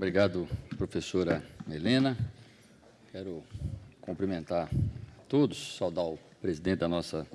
Obrigado, professora Helena. Quero cumprimentar todos, saudar o presidente da nossa,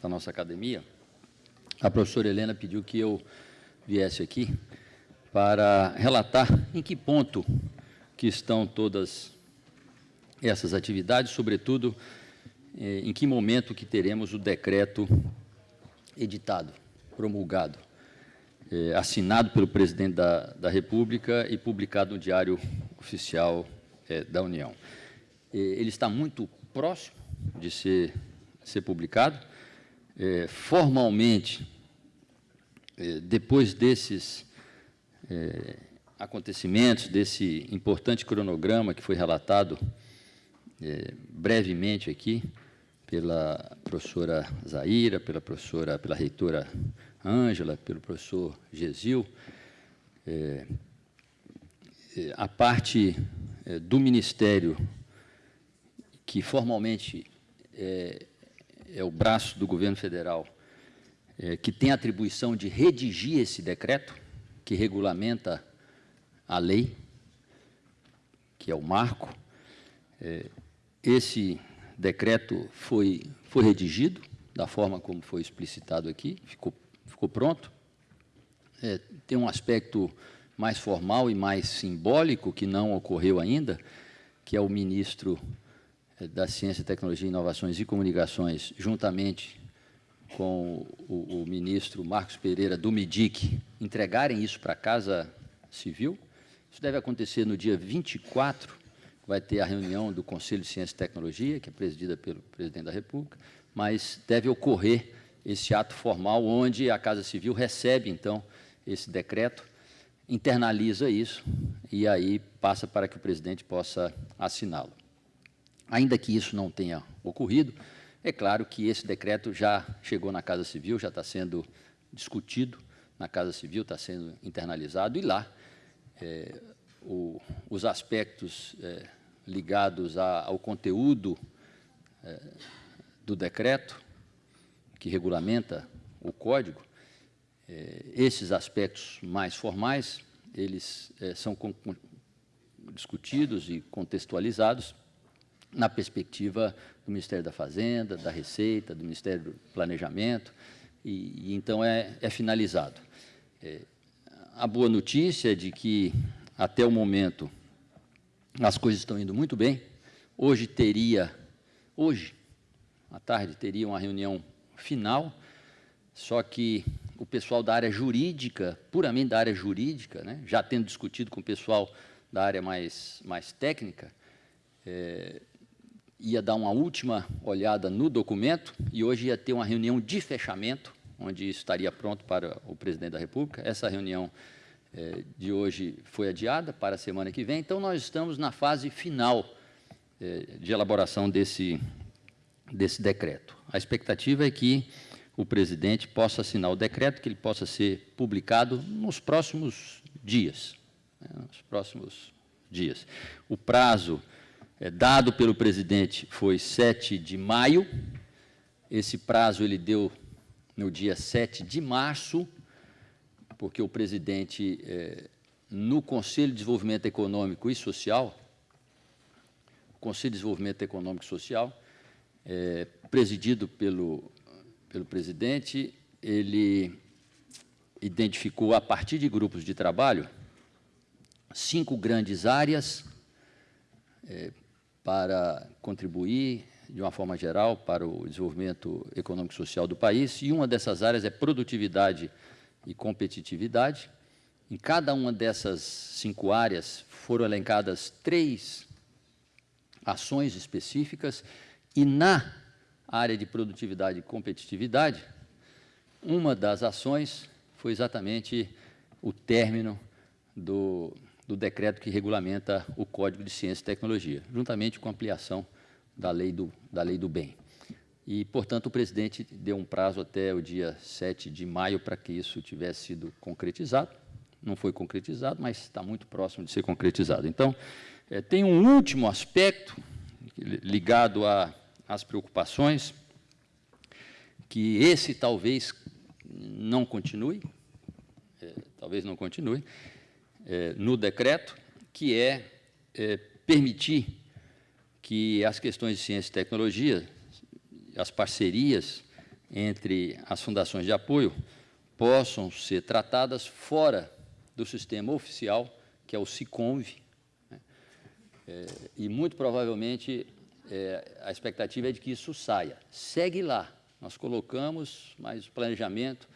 da nossa academia. A professora Helena pediu que eu viesse aqui para relatar em que ponto que estão todas essas atividades, sobretudo eh, em que momento que teremos o decreto editado, promulgado, eh, assinado pelo presidente da, da República e publicado no Diário Oficial eh, da União. ele está muito próximo de ser, ser publicado. formalmente, depois desses acontecimentos, desse importante cronograma que foi relatado brevemente aqui, pela professora Zaira, pela professora, pela reitora Ângela, pelo professor Gesil, é, é, a parte é, do Ministério, que formalmente é, é, o braço do governo federal, é, que tem a atribuição de redigir esse decreto, que regulamenta a lei, que é o marco, é, esse decreto foi, foi redigido, da forma como foi explicitado aqui, ficou, ficou pronto. É, tem um aspecto mais formal e mais simbólico, que não ocorreu ainda, que é o ministro é, da Ciência, Tecnologia, Inovações e Comunicações, juntamente com o, o ministro Marcos Pereira do MIDIC, entregarem isso para a Casa Civil. Isso deve acontecer no dia 24 vai ter a reunião do Conselho de Ciência e Tecnologia, que é presidida pelo presidente da República, mas deve ocorrer esse ato formal, onde a Casa Civil recebe, então, esse decreto, internaliza isso e aí passa para que o presidente possa assiná-lo. Ainda que isso não tenha ocorrido, é claro que esse decreto já chegou na Casa Civil, já está sendo discutido na Casa Civil, está sendo internalizado, e lá é, o, os aspectos é, ligados a, ao conteúdo é, do decreto, que regulamenta o código, é, esses aspectos mais formais, eles é, são discutidos e contextualizados na perspectiva do Ministério da Fazenda, da Receita, do Ministério do Planejamento, e, e então é, é finalizado. É, a boa notícia é de que, até o momento, as coisas estão indo muito bem. Hoje teria, hoje, à tarde, teria uma reunião final, só que o pessoal da área jurídica, puramente da área jurídica, né, já tendo discutido com o pessoal da área mais, mais técnica, é, ia dar uma última olhada no documento e hoje ia ter uma reunião de fechamento, onde estaria pronto para o presidente da República. Essa reunião é, de hoje foi adiada para a semana que vem, então nós estamos na fase final é, de elaboração desse, desse decreto. A expectativa é que o presidente possa assinar o decreto, que ele possa ser publicado nos próximos dias. Né, nos próximos dias. O prazo é, dado pelo presidente foi 7 de maio, esse prazo ele deu no dia 7 de março, porque o presidente, é, no Conselho de Desenvolvimento Econômico e Social, Conselho de Desenvolvimento Econômico e Social, é, presidido pelo, pelo presidente, ele identificou, a partir de grupos de trabalho, cinco grandes áreas é, para contribuir, de uma forma geral, para o desenvolvimento econômico e social do país, e uma dessas áreas é produtividade e competitividade. Em cada uma dessas cinco áreas foram elencadas três ações específicas e na área de produtividade e competitividade, uma das ações foi exatamente o término do, do decreto que regulamenta o Código de Ciência e Tecnologia, juntamente com a ampliação da lei do, da lei do bem. E, portanto, o presidente deu um prazo até o dia 7 de maio para que isso tivesse sido concretizado. Não foi concretizado, mas está muito próximo de ser concretizado. Então, é, tem um último aspecto ligado às preocupações, que esse talvez não continue, é, talvez não continue, é, no decreto, que é, é permitir que as questões de ciência e tecnologia, as parcerias entre as fundações de apoio, possam ser tratadas fora do sistema oficial, que é o SICOMV, né? é, e muito provavelmente é, a expectativa é de que isso saia. Segue lá, nós colocamos, mas o planejamento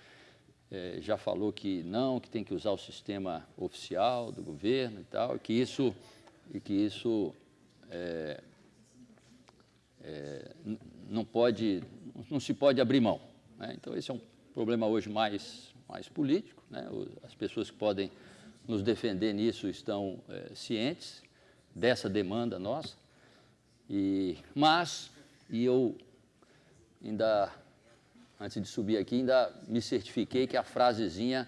é, já falou que não, que tem que usar o sistema oficial do governo e tal, e que isso, e que isso é, é, não pode, não se pode abrir mão. Né? Então, esse é um problema hoje mais, mais político, né? as pessoas que podem nos defender nisso estão é, cientes dessa demanda nossa, e, mas, e eu ainda antes de subir aqui, ainda me certifiquei que a frasezinha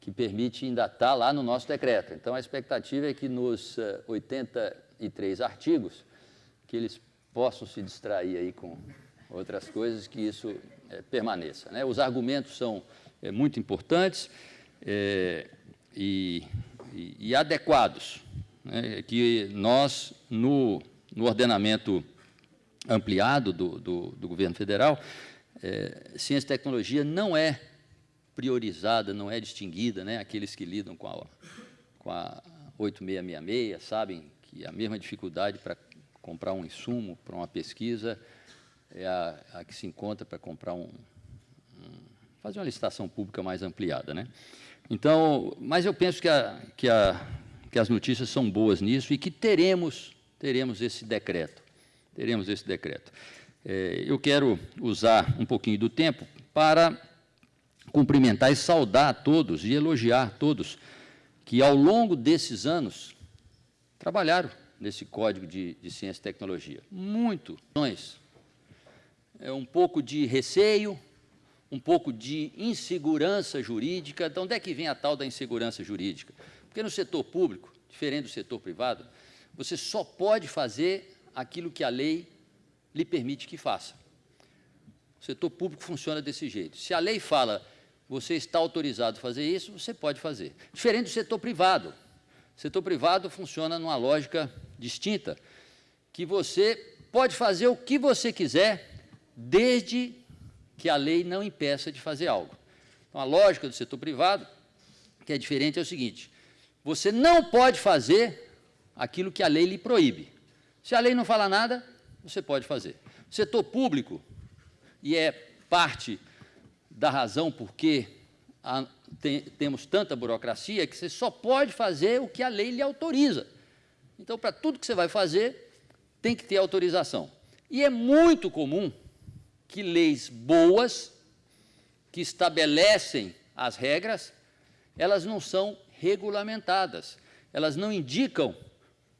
que permite ainda está lá no nosso decreto. Então, a expectativa é que nos 83 eh, artigos, que eles possam se distrair aí com outras coisas, que isso é, permaneça. Né? Os argumentos são é, muito importantes é, e, e, e, adequados, né? que nós, no, no ordenamento ampliado do, do, do governo federal, é, ciência e tecnologia não é priorizada, não é distinguida, né? aqueles que lidam com a, com a 8666 sabem que a mesma dificuldade para comprar um insumo para uma pesquisa é a, a que se encontra para comprar um, um, fazer uma licitação pública mais ampliada. Né? Então, mas eu penso que, a, que, a, que as notícias são boas nisso e que teremos, teremos esse decreto, teremos esse decreto. É, eu quero usar um pouquinho do tempo para cumprimentar e saudar todos e elogiar todos que, ao longo desses anos, trabalharam nesse Código de, de Ciência e Tecnologia. Muito. É um pouco de receio, um pouco de insegurança jurídica. De onde é que vem a tal da insegurança jurídica? Porque no setor público, diferente do setor privado, você só pode fazer aquilo que a lei lhe permite que faça. O setor público funciona desse jeito. Se a lei fala você está autorizado a fazer isso, você pode fazer. Diferente do setor privado. Setor privado funciona numa lógica distinta, que você pode fazer o que você quiser, desde que a lei não impeça de fazer algo. Então, a lógica do setor privado, que é diferente, é o seguinte, você não pode fazer aquilo que a lei lhe proíbe. Se a lei não fala nada, você pode fazer. O setor público, e é parte da razão por que a, tem, temos tanta burocracia, que você só pode fazer o que a lei lhe autoriza. Então, para tudo que você vai fazer, tem que ter autorização. E é muito comum que leis boas, que estabelecem as regras, elas não são regulamentadas, elas não indicam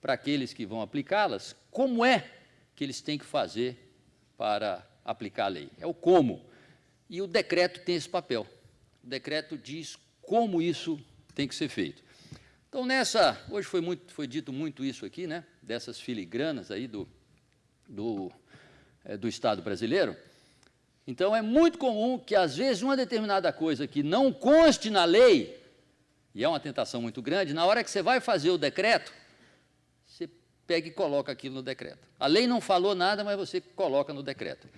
para aqueles que vão aplicá-las como é que eles têm que fazer para aplicar a lei. É o como. E o decreto tem esse papel. O decreto diz como isso tem que ser feito. Então, nessa, hoje foi, muito, foi dito muito isso aqui, né, dessas filigranas aí do, do, é, do Estado brasileiro. Então, é muito comum que, às vezes, uma determinada coisa que não conste na lei, e é uma tentação muito grande, na hora que você vai fazer o decreto, pega e coloca aquilo no decreto. A lei não falou nada, mas você coloca no decreto.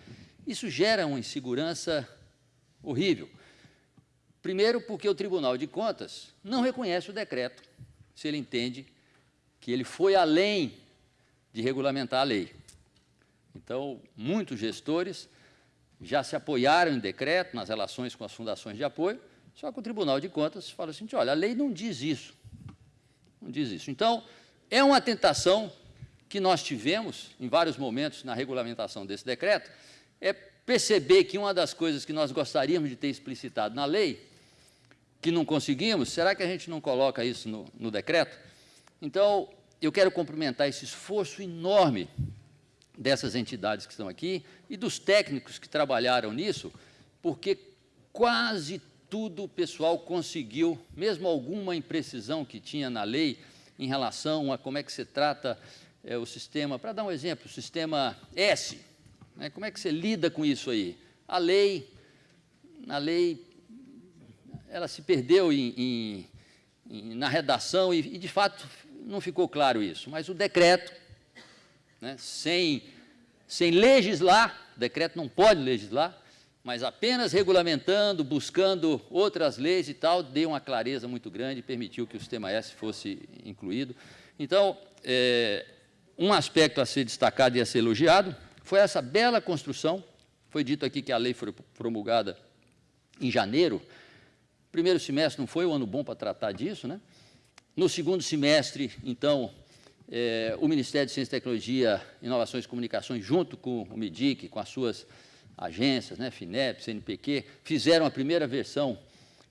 Isso gera uma insegurança horrível. Primeiro, porque o Tribunal de Contas não reconhece o decreto, se ele entende que ele foi além de regulamentar a lei. Então, muitos gestores já se apoiaram em decreto nas relações com as fundações de apoio, só que o Tribunal de Contas fala assim, olha, a lei não diz isso. Não diz isso. Então, é uma tentação que nós tivemos em vários momentos na regulamentação desse decreto é perceber que uma das coisas que nós gostaríamos de ter explicitado na lei, que não conseguimos, será que a gente não coloca isso no, no decreto? Então, eu quero cumprimentar esse esforço enorme dessas entidades que estão aqui e dos técnicos que trabalharam nisso, porque quase tudo o pessoal conseguiu, mesmo alguma imprecisão que tinha na lei em relação a como é que se trata é, o sistema, para dar um exemplo, o sistema S, né, como é que você lida com isso aí? A lei, a lei, ela se perdeu em, em, em, na redação e, e, de fato, não ficou claro isso, mas o decreto, né, sem, sem legislar, o decreto não pode legislar, mas apenas regulamentando, buscando outras leis e tal, deu uma clareza muito grande e permitiu que o sistema S fosse incluído. Então, é, um aspecto a ser destacado e a ser elogiado foi essa bela construção. Foi dito aqui que a lei foi promulgada em janeiro. Primeiro semestre não foi um ano bom para tratar disso, né? No segundo semestre, então, é, o Ministério de Ciência e Tecnologia, Inovações e Comunicações, junto com o MIDIC, com as suas agências, né, FINEP, CNPq, fizeram a primeira versão,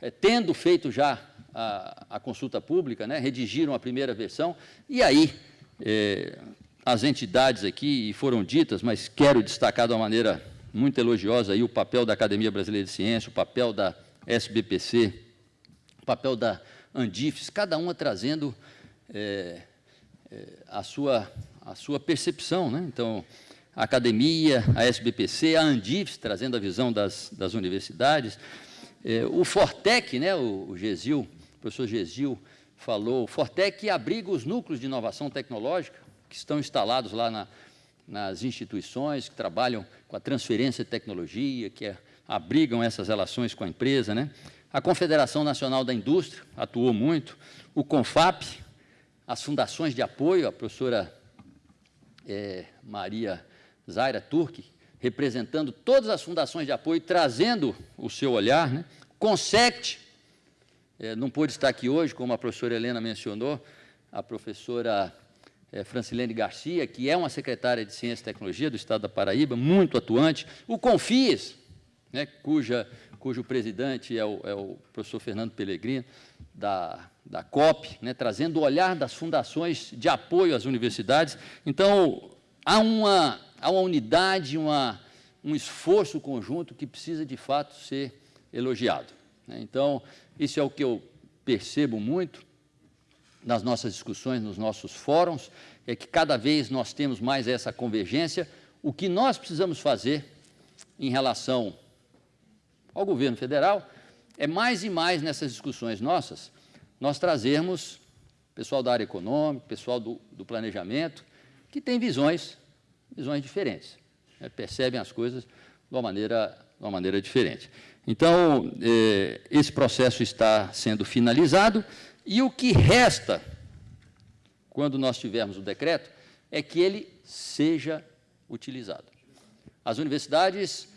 é, tendo feito já a, a consulta pública, né, redigiram a primeira versão, e aí é, as entidades aqui foram ditas, mas quero destacar de uma maneira muito elogiosa aí o papel da Academia Brasileira de Ciência, o papel da SBPC, o papel da Andifes, cada uma trazendo é, é, a, sua, a sua percepção. Né? Então, a academia, a SBPC, a Andifes, trazendo a visão das, das universidades, é, o Fortec, né, o, o Gesil, o professor Gesil falou, o Fortec abriga os núcleos de inovação tecnológica que estão instalados lá na, nas instituições, que trabalham com a transferência de tecnologia, que é, abrigam essas relações com a empresa. Né? A Confederação Nacional da Indústria atuou muito, o CONFAP, as fundações de apoio, a professora é, Maria Zaira Turki, representando todas as fundações de apoio, trazendo o seu olhar. Né? Consect, é, não pôde estar aqui hoje, como a professora Helena mencionou, a professora é, Francilene Garcia, que é uma secretária de Ciência e Tecnologia do Estado da Paraíba, muito atuante. O Confies, né, cuja, cujo presidente é o, é o professor Fernando Pellegrino, da, da COP, né, trazendo o olhar das fundações de apoio às universidades. Então, há uma há uma unidade, uma, um esforço conjunto que precisa, de fato, ser elogiado. Né? Então, isso é o que eu percebo muito nas nossas discussões, nos nossos fóruns, é que cada vez nós temos mais essa convergência. O que nós precisamos fazer em relação ao governo federal é mais e mais nessas discussões nossas, nós trazermos pessoal da área econômica, pessoal do, do planejamento, que tem visões visões diferentes, né, percebem as coisas de uma maneira, de uma maneira diferente. Então, eh, esse processo está sendo finalizado e o que resta, quando nós tivermos o decreto, é que ele seja utilizado. As universidades,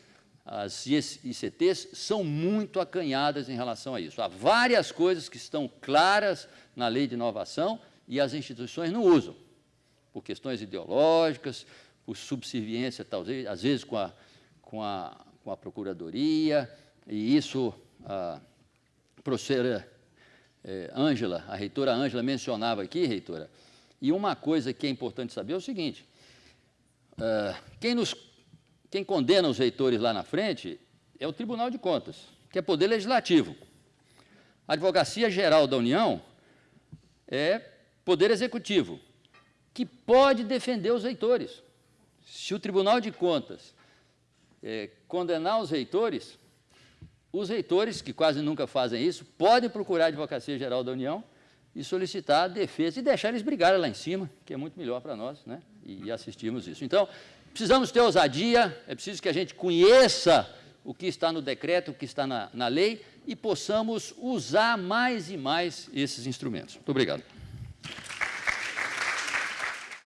as ICTs, são muito acanhadas em relação a isso. Há várias coisas que estão claras na lei de inovação e as instituições não usam, por questões ideológicas, por subserviência, talvez, às vezes com a, com a, com a Procuradoria, e isso a professora eh, Ângela, a reitora Ângela mencionava aqui, reitora, e uma coisa que é importante saber é o seguinte, uh, quem, nos, quem condena os reitores lá na frente é o Tribunal de Contas, que é poder legislativo. A Advocacia Geral da União é poder executivo, que pode defender os reitores. Se o Tribunal de Contas é, condenar os reitores, os reitores, que quase nunca fazem isso, podem procurar a Advocacia Geral da União e solicitar a defesa e deixar eles brigarem lá em cima, que é muito melhor para nós, né? e assistirmos isso. Então, precisamos ter ousadia, é preciso que a gente conheça o que está no decreto, o que está na, na lei, e possamos usar mais e mais esses instrumentos. Muito obrigado.